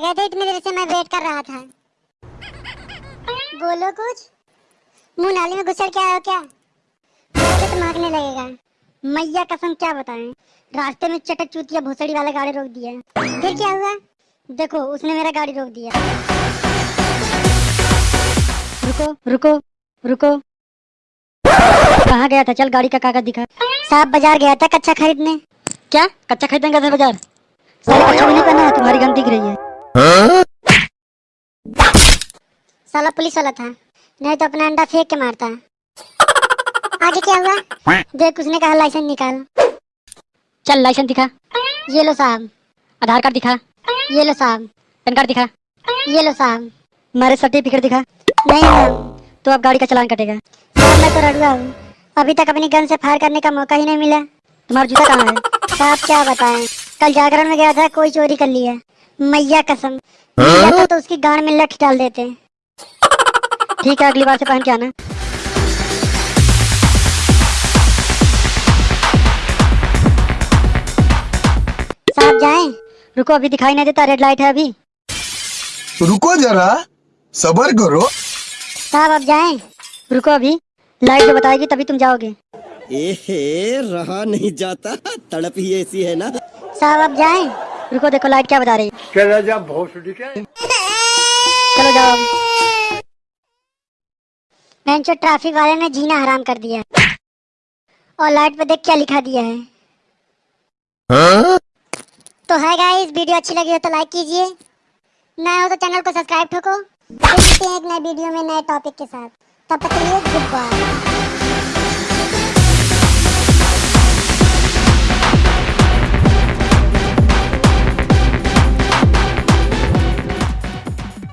इतनी देर से मैं वेट कर रहा था। बोलो कुछ। मुँह नाली में घुसर के हो क्या? तो मांगने लगेगा। मैया कसम क्या बताएँ? रास्ते में चटक चूतिया भोसड़ी वाला गाड़ी रोक दिया। फिर क्या हुआ? देखो उसने मेरा गाड़ी रोक दिया। रुको रुको रुको। कहाँ गया था? चल गाड़ी का कागज़ दिखा। साहब बाज़ार गया था कच्चा खरीदने। क्या? कच्चा खरीदने गया था बाज़ार? साला कच्चा नहीं पहना है तुम्हारी गंद दिख रही है। साला पुलिस वाला था। नहीं तो अपना अंडा फेंक के मारता। आगे क्या हुआ? देख उसने कहा लाइसेंस निकाल। चल लाइसेंस दिखा। ये लो साहब। आधार कार्ड दिखा। ये लो साहब। पैन कार्ड दिखा। ये लो साहब। मेरे सर्टिफिकेट दिखा। नहीं साहब तो अब गाड़ी का चलान कटेगा। साहब मैं तो रड़ुआ हूँ। अभी तक अपनी गन से फायर करने का मौका ही नहीं मिला। तुम्हारा जूता कहाँ है? साहब क्या बताएँ? कल जागरण में गया था कोई चोरी कर लिया मैया कसम। तो उसकी गाड़ में लठ डाल देते। ठीक है अगली बार से पहन के आना। साहब जाएँ। रुको अभी दिखाई नहीं देता रेड लाइट है अभी। रुको जरा सबर करो। साहब अब जाएँ। रुको अभी लाइट जो बताएगी तभी तुम जाओगे। एहे रहा नहीं जाता तड़प ही ऐसी है ना। साहब अब जाएँ। रुको देखो लाइट क्या बता रही है। चला जा भोसड़ी के चलो जाओ। बेंचो ट्रैफ़िक वाले ने जीना हराम कर दिया और लाइट पे देख क्या लिखा दिया है। तो है गाइस वीडियो अच्छी लगी हो तो लाइक कीजिए। नए हो तो चैनल को सब्सक्राइब ठोको। मिलते हैं एक नए वीडियो में नए टॉपिक के साथ। तब तक के लिए गुड बाय